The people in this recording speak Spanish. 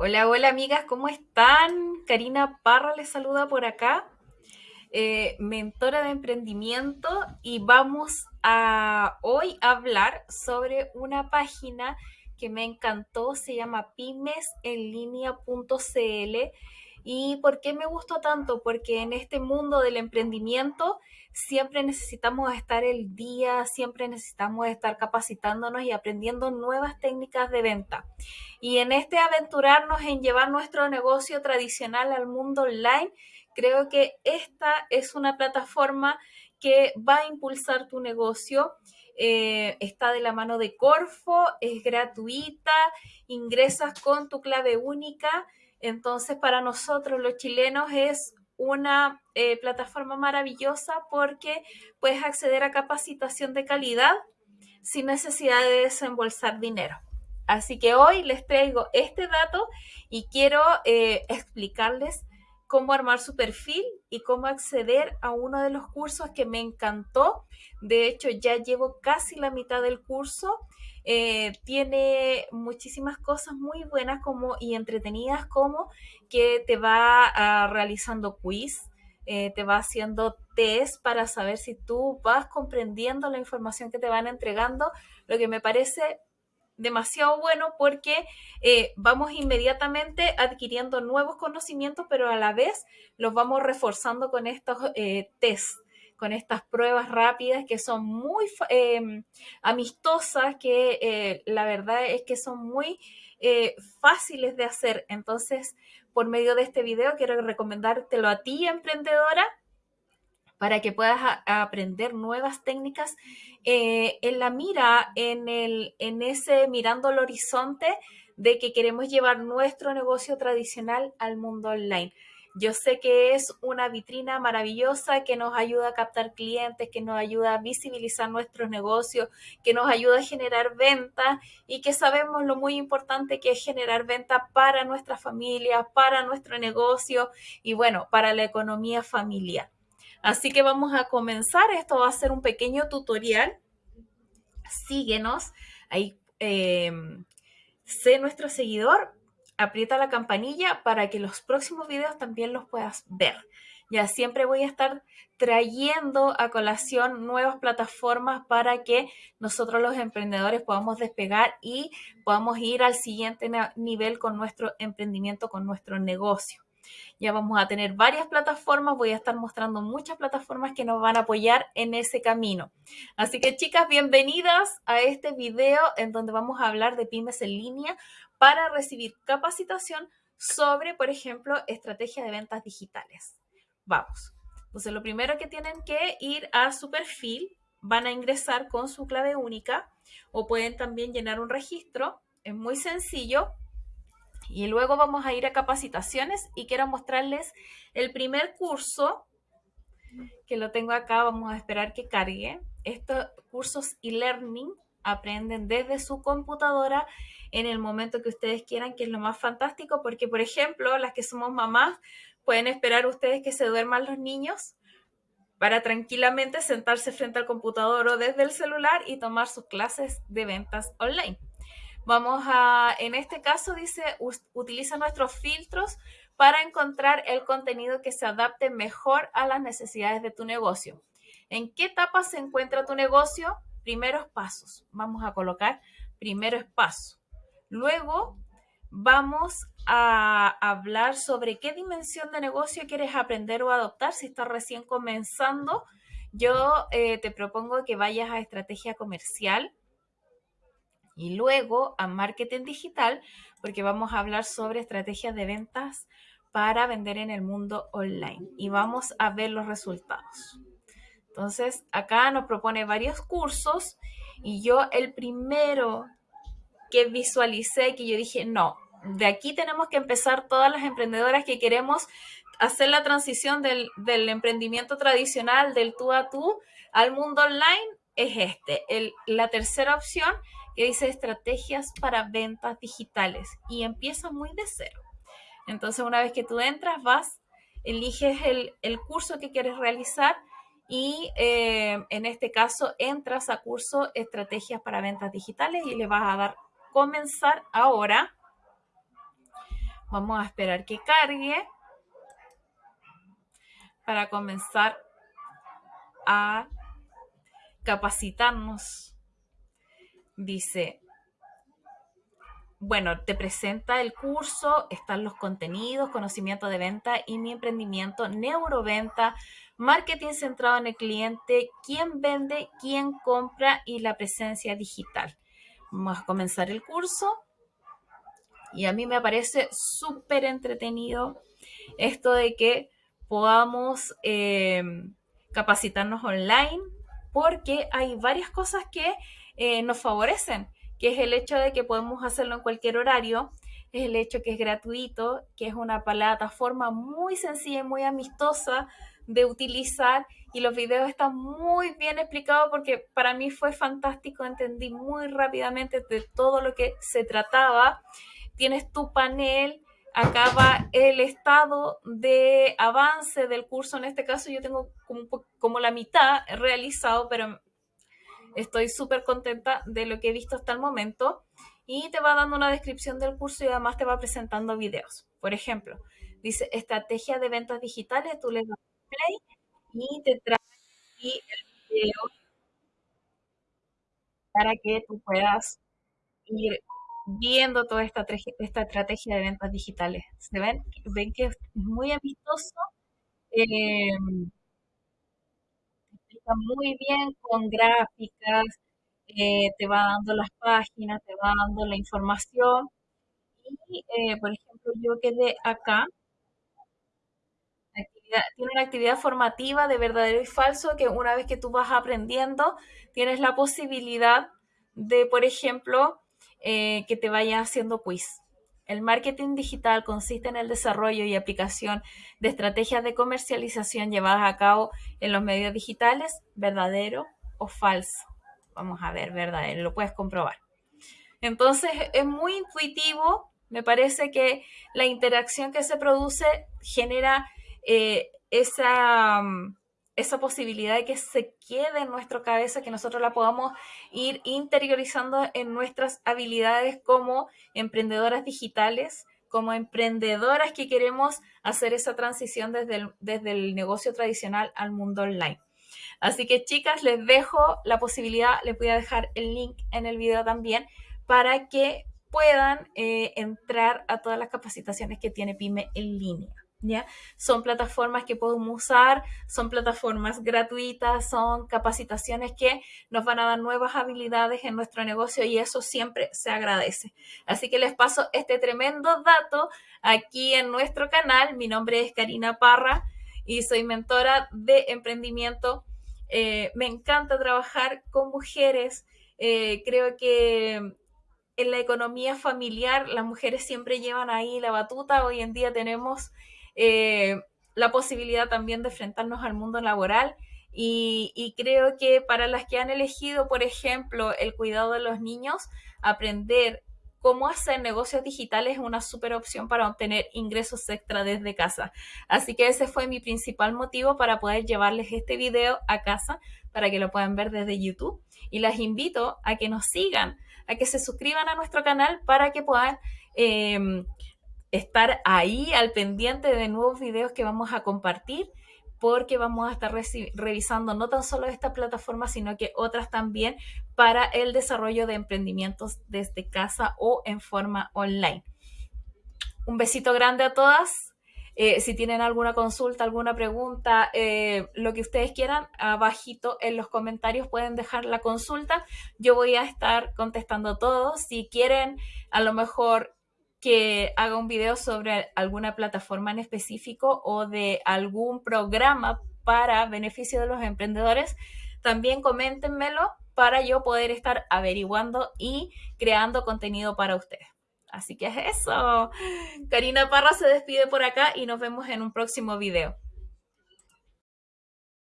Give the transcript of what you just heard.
Hola, hola amigas, ¿cómo están? Karina Parra les saluda por acá, eh, mentora de emprendimiento y vamos a hoy hablar sobre una página que me encantó, se llama pymesenlinea.cl ¿Y por qué me gustó tanto? Porque en este mundo del emprendimiento siempre necesitamos estar el día, siempre necesitamos estar capacitándonos y aprendiendo nuevas técnicas de venta. Y en este aventurarnos en llevar nuestro negocio tradicional al mundo online, creo que esta es una plataforma que va a impulsar tu negocio. Eh, está de la mano de Corfo, es gratuita, ingresas con tu clave única entonces, para nosotros los chilenos es una eh, plataforma maravillosa porque puedes acceder a capacitación de calidad sin necesidad de desembolsar dinero. Así que hoy les traigo este dato y quiero eh, explicarles cómo armar su perfil y cómo acceder a uno de los cursos que me encantó. De hecho, ya llevo casi la mitad del curso eh, tiene muchísimas cosas muy buenas como, y entretenidas como que te va ah, realizando quiz, eh, te va haciendo test para saber si tú vas comprendiendo la información que te van entregando, lo que me parece demasiado bueno porque eh, vamos inmediatamente adquiriendo nuevos conocimientos, pero a la vez los vamos reforzando con estos test con estas pruebas rápidas que son muy em, amistosas, que eh, la verdad es que son muy eh, fáciles de hacer. Entonces, por medio de este video, quiero recomendártelo a ti, emprendedora, para que puedas aprender nuevas técnicas eh, en la mira, en, el, en ese mirando el horizonte de que queremos llevar nuestro negocio tradicional al mundo online. Yo sé que es una vitrina maravillosa que nos ayuda a captar clientes, que nos ayuda a visibilizar nuestros negocios, que nos ayuda a generar ventas y que sabemos lo muy importante que es generar ventas para nuestra familia, para nuestro negocio y bueno, para la economía familiar. Así que vamos a comenzar. Esto va a ser un pequeño tutorial. Síguenos. Ahí eh, sé nuestro seguidor aprieta la campanilla para que los próximos videos también los puedas ver. Ya siempre voy a estar trayendo a colación nuevas plataformas para que nosotros los emprendedores podamos despegar y podamos ir al siguiente nivel con nuestro emprendimiento, con nuestro negocio. Ya vamos a tener varias plataformas, voy a estar mostrando muchas plataformas que nos van a apoyar en ese camino. Así que chicas, bienvenidas a este video en donde vamos a hablar de pymes en línea para recibir capacitación sobre, por ejemplo, estrategia de ventas digitales. Vamos. Entonces, lo primero que tienen que ir a su perfil, van a ingresar con su clave única o pueden también llenar un registro. Es muy sencillo. Y luego vamos a ir a capacitaciones y quiero mostrarles el primer curso que lo tengo acá. Vamos a esperar que cargue. Estos cursos e-learning aprenden desde su computadora en el momento que ustedes quieran, que es lo más fantástico, porque por ejemplo, las que somos mamás, pueden esperar ustedes que se duerman los niños para tranquilamente sentarse frente al computador o desde el celular y tomar sus clases de ventas online. Vamos a, en este caso dice, utiliza nuestros filtros para encontrar el contenido que se adapte mejor a las necesidades de tu negocio. ¿En qué etapa se encuentra tu negocio? Primeros pasos. Vamos a colocar primeros pasos. Luego vamos a hablar sobre qué dimensión de negocio quieres aprender o adoptar. Si estás recién comenzando, yo eh, te propongo que vayas a estrategia comercial y luego a marketing digital, porque vamos a hablar sobre estrategias de ventas para vender en el mundo online y vamos a ver los resultados. Entonces, acá nos propone varios cursos y yo el primero que visualicé, que yo dije, no, de aquí tenemos que empezar todas las emprendedoras que queremos hacer la transición del, emprendimiento tradicional, del tú a tú, al mundo online, es este. la tercera opción que dice estrategias para ventas digitales y empieza muy de cero. Entonces, una vez que tú entras, vas, eliges el, curso que quieres realizar y eh, en este caso entras a curso estrategias para ventas digitales y le vas a dar comenzar ahora. Vamos a esperar que cargue para comenzar a capacitarnos. Dice, bueno, te presenta el curso, están los contenidos, conocimiento de venta y mi emprendimiento, neuroventa, marketing centrado en el cliente, quién vende, quién compra y la presencia digital. Vamos a comenzar el curso y a mí me parece súper entretenido esto de que podamos eh, capacitarnos online porque hay varias cosas que eh, nos favorecen, que es el hecho de que podemos hacerlo en cualquier horario, es el hecho que es gratuito, que es una plataforma muy sencilla y muy amistosa de utilizar y los videos están muy bien explicados porque para mí fue fantástico, entendí muy rápidamente de todo lo que se trataba. Tienes tu panel, acá va el estado de avance del curso, en este caso yo tengo como, como la mitad realizado, pero estoy súper contenta de lo que he visto hasta el momento y te va dando una descripción del curso y además te va presentando videos. Por ejemplo, dice estrategia de ventas digitales, tú le das play y te trae aquí el video para que tú puedas ir viendo toda esta, esta estrategia de ventas digitales. ¿Se ven? Ven que es muy amistoso. Eh, muy bien con gráficas, eh, te va dando las páginas, te va dando la información. Y, eh, por ejemplo, yo quedé acá tiene una actividad formativa de verdadero y falso que una vez que tú vas aprendiendo, tienes la posibilidad de, por ejemplo, eh, que te vaya haciendo quiz. El marketing digital consiste en el desarrollo y aplicación de estrategias de comercialización llevadas a cabo en los medios digitales, verdadero o falso. Vamos a ver, verdadero, lo puedes comprobar. Entonces es muy intuitivo, me parece que la interacción que se produce genera eh, esa, mm, esa posibilidad de que se quede en nuestra cabeza, que nosotros la podamos ir interiorizando en nuestras habilidades como emprendedoras digitales, como emprendedoras que queremos hacer esa transición desde el, desde el negocio tradicional al mundo online. Así que chicas, les dejo la posibilidad, les voy a dejar el link en el video también para que puedan eh, entrar a todas las capacitaciones que tiene PyME en línea. Son plataformas que podemos usar, son plataformas gratuitas, son capacitaciones que nos van a dar nuevas habilidades en nuestro negocio y eso siempre se agradece. Así que les paso este tremendo dato aquí en nuestro canal. Mi nombre es Karina Parra y soy mentora de emprendimiento. Eh, me encanta trabajar con mujeres. Eh, creo que en la economía familiar las mujeres siempre llevan ahí la batuta. Hoy en día tenemos eh, la posibilidad también de enfrentarnos al mundo laboral. Y, creo que para las que han elegido, por ejemplo, el cuidado de los niños, aprender cómo hacer negocios digitales es una súper opción para obtener ingresos extra desde casa. Así que ese fue mi principal motivo para poder llevarles este video a casa para que lo puedan ver desde YouTube. Y las invito a que nos sigan, a que se suscriban a nuestro canal para que puedan eh, estar ahí al pendiente de nuevos videos que vamos a compartir porque vamos a estar revisando no tan solo esta plataforma, sino que otras también para el desarrollo de emprendimientos desde casa o en forma online. Un besito grande a todas. Eh, si tienen alguna consulta, alguna pregunta, eh, lo que ustedes quieran, abajito en los comentarios pueden dejar la consulta. Yo voy a estar contestando todos. Si quieren a lo mejor que haga un video sobre alguna plataforma en específico o de algún programa para beneficio de los emprendedores, también coméntenmelo para yo poder estar averiguando y creando contenido para ustedes. Así que es eso. Karina Parra se despide por acá y nos vemos en un próximo video.